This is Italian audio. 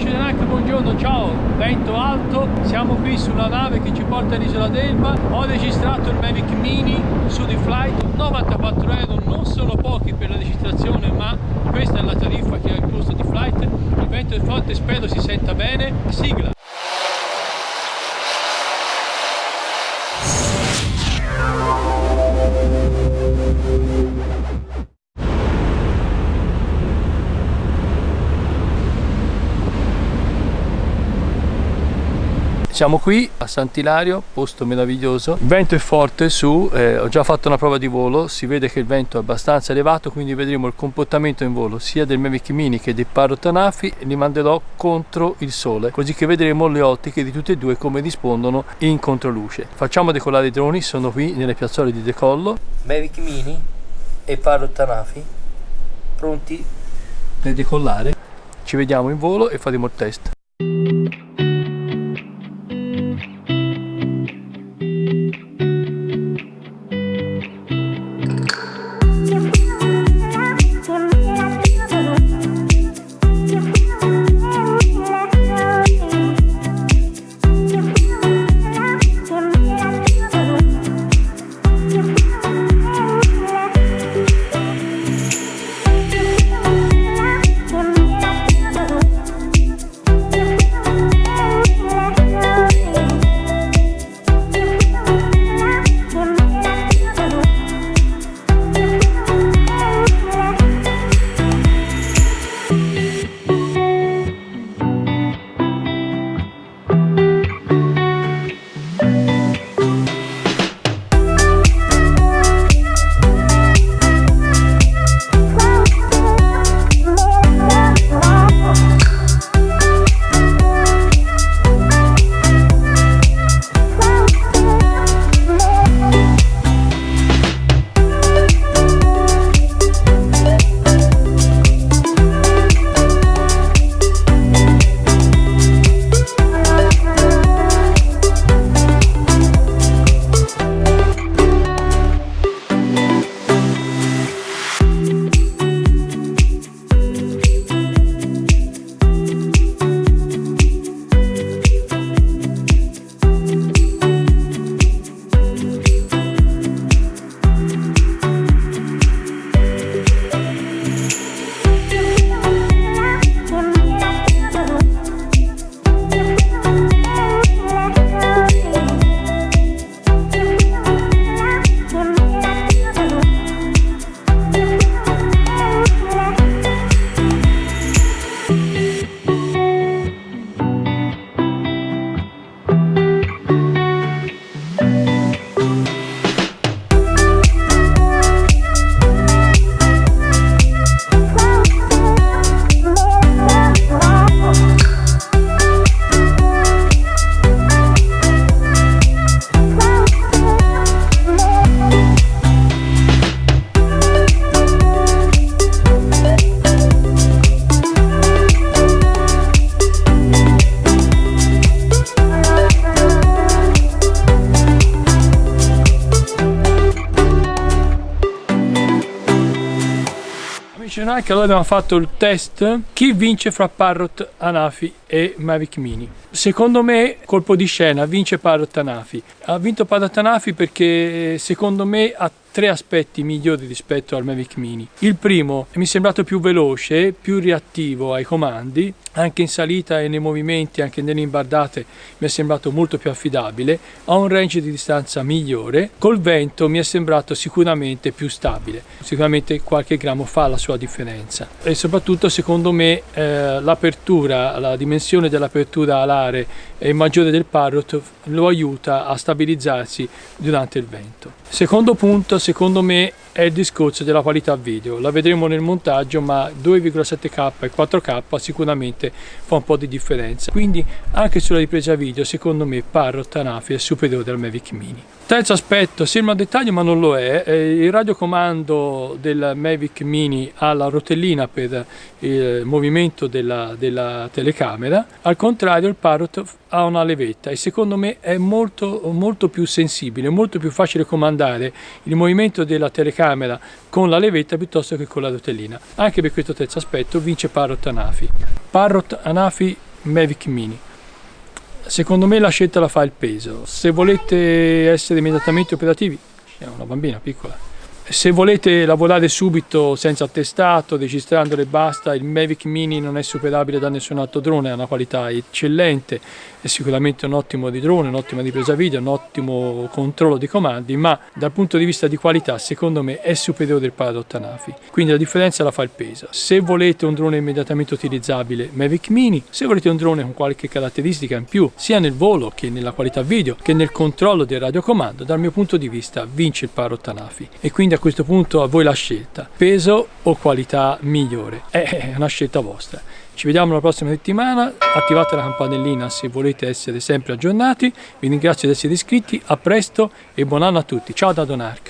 Amici dell'Anche, buongiorno, ciao! Vento alto, siamo qui sulla nave che ci porta all'isola d'Elba. Ho registrato il Mavic Mini su di Flight, 94 euro, non sono pochi per la registrazione, ma questa è la tariffa che ha incluso di Flight. Il vento è forte, spero si senta bene. Sigla! Siamo qui a Sant'Ilario, posto meraviglioso. Il vento è forte su, eh, ho già fatto una prova di volo, si vede che il vento è abbastanza elevato, quindi vedremo il comportamento in volo sia del Mavic Mini che dei Parrot Anafi e li manderò contro il sole, così che vedremo le ottiche di tutti e due come rispondono in controluce. Facciamo decollare i droni, sono qui nelle piazzole di decollo. Mavic Mini e Parrot Anafi pronti per decollare. Ci vediamo in volo e faremo il test. Che allora abbiamo fatto il test chi vince fra Parrot, Anafi e Mavic Mini. Secondo me colpo di scena vince Parrot Anafi ha vinto Parrot Anafi perché secondo me ha tre aspetti migliori rispetto al Mavic Mini. Il primo mi è sembrato più veloce, più reattivo ai comandi, anche in salita e nei movimenti, anche nelle imbardate mi è sembrato molto più affidabile, ha un range di distanza migliore, col vento mi è sembrato sicuramente più stabile, sicuramente qualche grammo fa la sua differenza e soprattutto secondo me eh, l'apertura, la dimensione dell'apertura alare è maggiore del Parrot lo aiuta a stabilizzarsi durante il vento. Secondo punto, secondo me, è il discorso della qualità video. La vedremo nel montaggio, ma 2,7K e 4K sicuramente fa un po' di differenza. Quindi anche sulla ripresa video, secondo me, Parrot Anafi è superiore al Mavic Mini. Terzo aspetto, sembra un dettaglio ma non lo è, il radiocomando del Mavic Mini ha la rotellina per il movimento della, della telecamera, al contrario il Parrot ha una levetta e secondo me è molto, molto più sensibile, molto più facile comandare il movimento della telecamera con la levetta piuttosto che con la rotellina. Anche per questo terzo aspetto vince Parrot Anafi. Parrot Anafi Mavic Mini. Secondo me la scelta la fa il peso. Se volete essere immediatamente operativi, è una bambina piccola, se volete lavorare subito senza attestato, registrandolo e basta, il Mavic Mini non è superabile da nessun altro drone, ha una qualità eccellente, è sicuramente un ottimo di drone, un'ottima ripresa video, un ottimo controllo di comandi, ma dal punto di vista di qualità secondo me è superiore il Parrot Anafi, quindi la differenza la fa il peso. Se volete un drone immediatamente utilizzabile, Mavic Mini, se volete un drone con qualche caratteristica in più, sia nel volo che nella qualità video, che nel controllo del radiocomando, dal mio punto di vista vince il Parrot Anafi e quindi questo punto a voi la scelta, peso o qualità migliore, è una scelta vostra. Ci vediamo la prossima settimana, attivate la campanellina se volete essere sempre aggiornati, vi ringrazio di essere iscritti, a presto e buon anno a tutti, ciao da Donark!